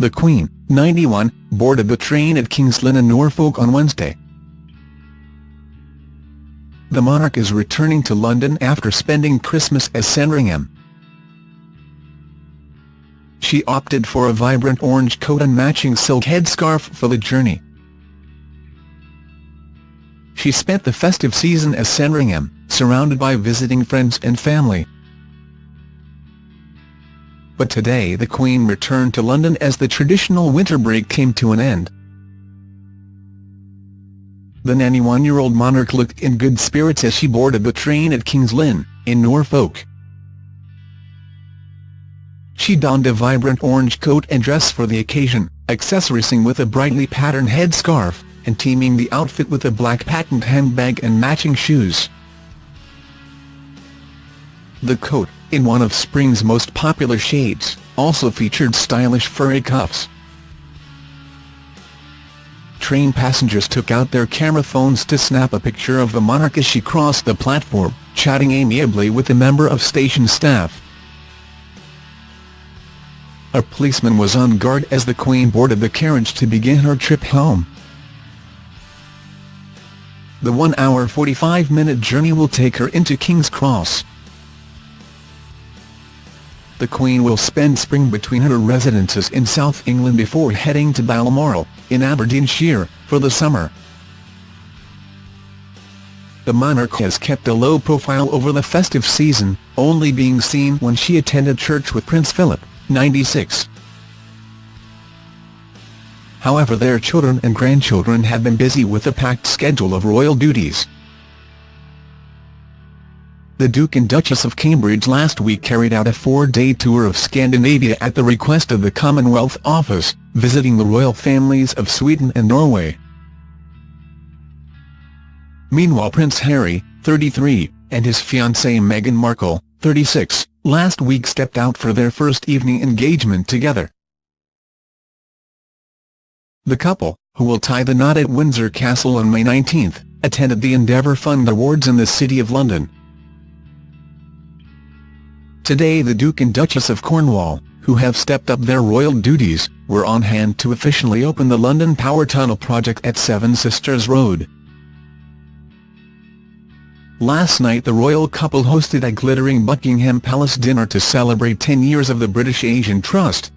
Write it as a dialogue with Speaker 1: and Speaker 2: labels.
Speaker 1: the Queen, 91, boarded the train at King's Lynn in Norfolk on Wednesday. The monarch is returning to London after spending Christmas at Sandringham. She opted for a vibrant orange coat and matching silk headscarf for the journey. She spent the festive season at Sandringham, surrounded by visiting friends and family. But today the Queen returned to London as the traditional winter break came to an end. The 91-year-old monarch looked in good spirits as she boarded the train at King's Lynn, in Norfolk. She donned a vibrant orange coat and dress for the occasion, accessorizing with a brightly patterned headscarf, and teaming the outfit with a black patent handbag and matching shoes. The coat, in one of spring's most popular shades, also featured stylish furry cuffs. Train passengers took out their camera phones to snap a picture of the monarch as she crossed the platform, chatting amiably with a member of station staff. A policeman was on guard as the Queen boarded the carriage to begin her trip home. The one-hour 45-minute journey will take her into King's Cross the Queen will spend spring between her residences in South England before heading to Balmoral, in Aberdeenshire, for the summer. The monarch has kept a low profile over the festive season, only being seen when she attended church with Prince Philip, 96. However their children and grandchildren have been busy with a packed schedule of royal duties the Duke and Duchess of Cambridge last week carried out a four-day tour of Scandinavia at the request of the Commonwealth Office, visiting the royal families of Sweden and Norway. Meanwhile Prince Harry, 33, and his fiancée Meghan Markle, 36, last week stepped out for their first evening engagement together. The couple, who will tie the knot at Windsor Castle on May 19, attended the Endeavour Fund Awards in the City of London. Today the Duke and Duchess of Cornwall, who have stepped up their royal duties, were on hand to officially open the London Power Tunnel project at Seven Sisters Road. Last night the royal couple hosted a glittering Buckingham Palace dinner to celebrate 10 years of the British Asian Trust,